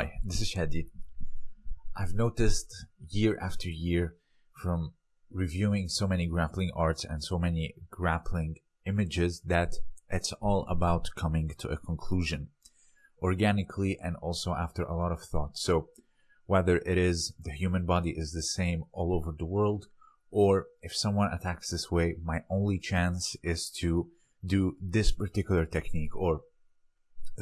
Hi, this is Shadi. I've noticed year after year from reviewing so many grappling arts and so many grappling images that it's all about coming to a conclusion organically and also after a lot of thought. So whether it is the human body is the same all over the world or if someone attacks this way, my only chance is to do this particular technique or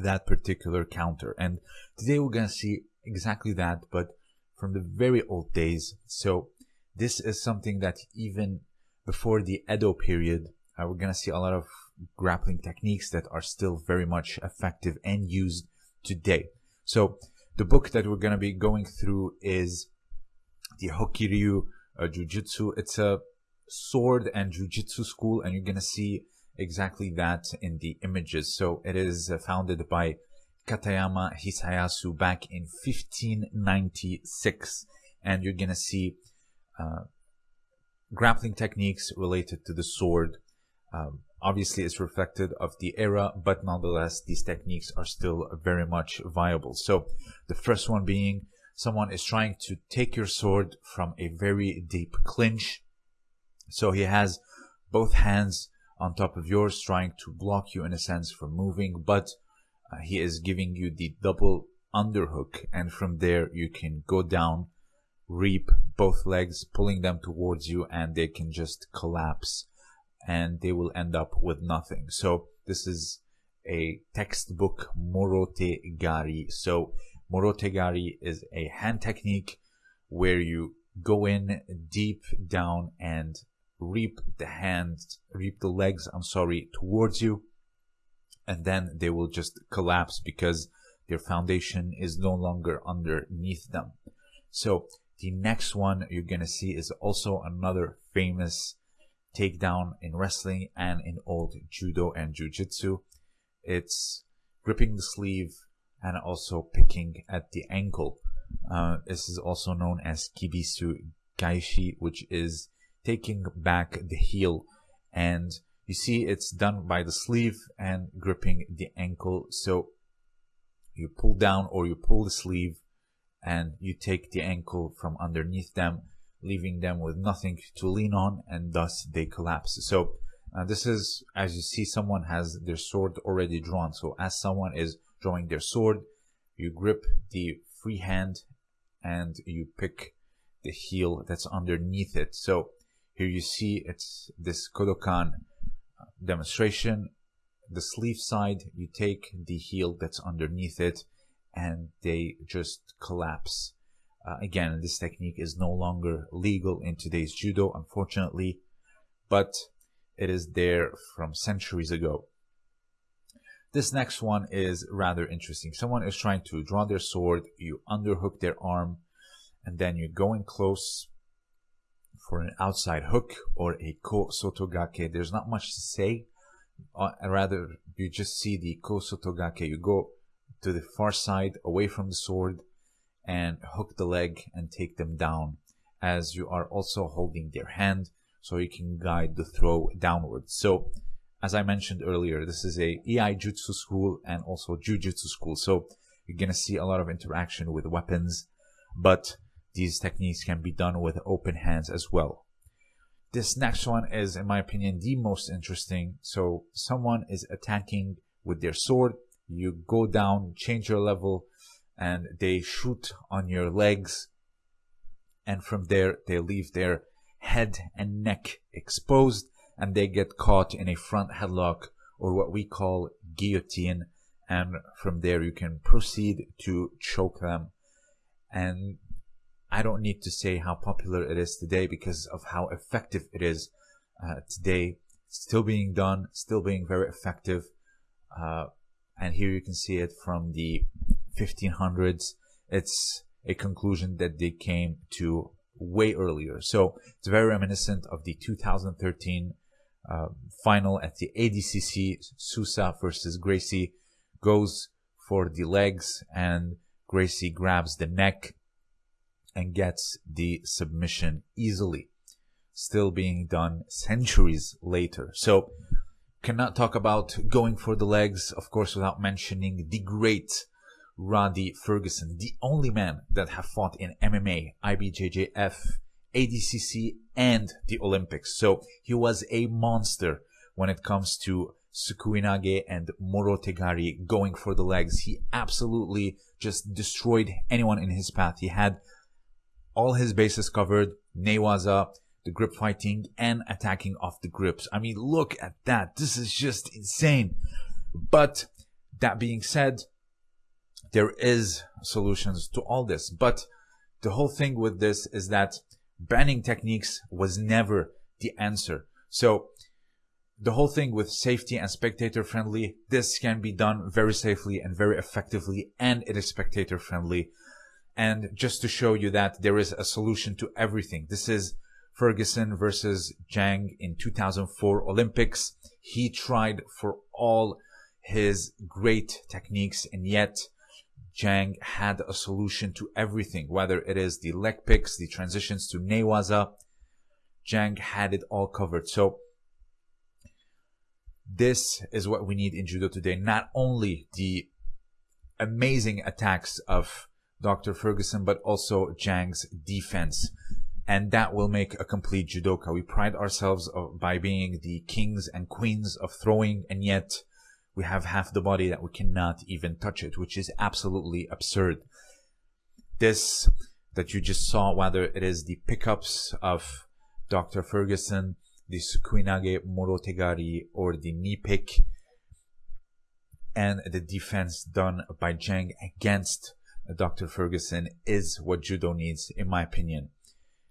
that particular counter. And today we're going to see exactly that, but from the very old days. So this is something that even before the Edo period, uh, we're going to see a lot of grappling techniques that are still very much effective and used today. So the book that we're going to be going through is the Hokiryu uh, Jiu-Jitsu. It's a sword and Jiu-Jitsu school and you're going to see exactly that in the images. So it is uh, founded by Katayama Hisayasu back in 1596 and you're going to see uh, grappling techniques related to the sword. Um, obviously, it's reflected of the era, but nonetheless, these techniques are still very much viable. So, the first one being someone is trying to take your sword from a very deep clinch. So he has both hands on top of yours, trying to block you in a sense from moving, but uh, he is giving you the double underhook, and from there you can go down reap both legs, pulling them towards you, and they can just collapse and they will end up with nothing. So this is a textbook morote gari. So morote gari is a hand technique where you go in deep down and reap the hands, reap the legs, I'm sorry, towards you. And then they will just collapse because their foundation is no longer underneath them. So the next one you're going to see is also another famous takedown in wrestling and in old judo and jiu-jitsu. It's gripping the sleeve and also picking at the ankle. Uh, this is also known as kibisu gaeshi, which is taking back the heel. And you see it's done by the sleeve and gripping the ankle. So you pull down or you pull the sleeve and you take the ankle from underneath them, leaving them with nothing to lean on, and thus they collapse. So uh, this is, as you see, someone has their sword already drawn. So as someone is drawing their sword, you grip the free hand and you pick the heel that's underneath it. So here you see it's this Kodokan uh, demonstration. The sleeve side, you take the heel that's underneath it and they just collapse. Uh, again, this technique is no longer legal in today's judo, unfortunately, but it is there from centuries ago. This next one is rather interesting. Someone is trying to draw their sword, you underhook their arm, and then you go in close for an outside hook or a ko sotogake. There's not much to say. Uh, rather, you just see the ko sotogake. You go to the far side away from the sword and hook the leg and take them down as you are also holding their hand so you can guide the throw downwards. So as I mentioned earlier, this is a Iai Jutsu school and also Jujutsu school. So you're to see a lot of interaction with weapons, but these techniques can be done with open hands as well. This next one is, in my opinion, the most interesting. So someone is attacking with their sword you go down, change your level, and they shoot on your legs. And from there, they leave their head and neck exposed and they get caught in a front headlock or what we call guillotine. And from there, you can proceed to choke them. And I don't need to say how popular it is today because of how effective it is uh, today. Still being done, still being very effective. Uh, and here you can see it from the 1500s it's a conclusion that they came to way earlier so it's very reminiscent of the 2013 uh, final at the ADCC Sousa versus Gracie goes for the legs and Gracie grabs the neck and gets the submission easily still being done centuries later so cannot talk about going for the legs, of course, without mentioning the great Rhadi Ferguson, the only man that have fought in MMA, IBJJF, ADCC, and the Olympics. So he was a monster when it comes to Sukuinage and Morotegari going for the legs. He absolutely just destroyed anyone in his path. He had all his bases covered, Newaza, the grip fighting, and attacking off the grips. I mean, look at that. This is just insane. But that being said, there is solutions to all this. But the whole thing with this is that banning techniques was never the answer. So the whole thing with safety and spectator friendly, this can be done very safely and very effectively, and it is spectator friendly. And just to show you that there is a solution to everything. This is Ferguson versus Jang in 2004 Olympics. He tried for all his great techniques and yet Jang had a solution to everything, whether it is the leg picks, the transitions to Newaza. Jang had it all covered. So this is what we need in judo today. Not only the amazing attacks of Dr. Ferguson, but also Jang's defense. And that will make a complete judoka. We pride ourselves by being the kings and queens of throwing, and yet we have half the body that we cannot even touch it, which is absolutely absurd. This that you just saw, whether it is the pickups of Dr. Ferguson, the Sukuinage Morotegari, or the knee pick, and the defense done by Jang against Dr. Ferguson is what judo needs, in my opinion.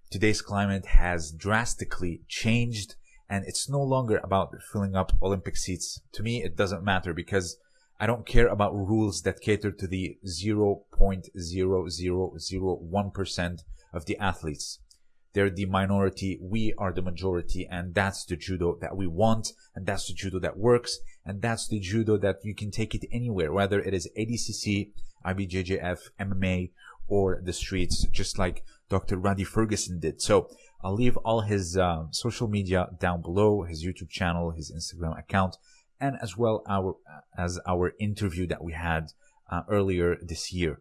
Today's climate has drastically changed and it's no longer about filling up Olympic seats. To me, it doesn't matter because I don't care about rules that cater to the 0.0001% of the athletes. They're the minority. We are the majority. And that's the judo that we want. And that's the judo that works. And that's the judo that you can take it anywhere, whether it is ADCC, IBJJF, MMA, or the streets, just like Dr. Rhadi Ferguson did. So I'll leave all his uh, social media down below, his YouTube channel, his Instagram account, and as well our as our interview that we had uh, earlier this year.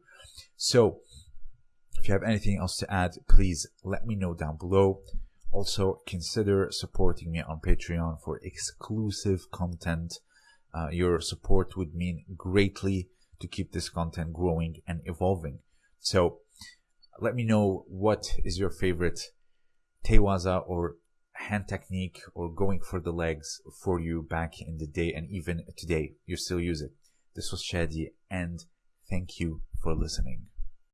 So if you have anything else to add, please let me know down below. Also, consider supporting me on Patreon for exclusive content. Uh, your support would mean greatly to keep this content growing and evolving. So let me know what is your favorite Tewaza or hand technique or going for the legs for you back in the day and even today you still use it. This was Shadi and thank you for listening.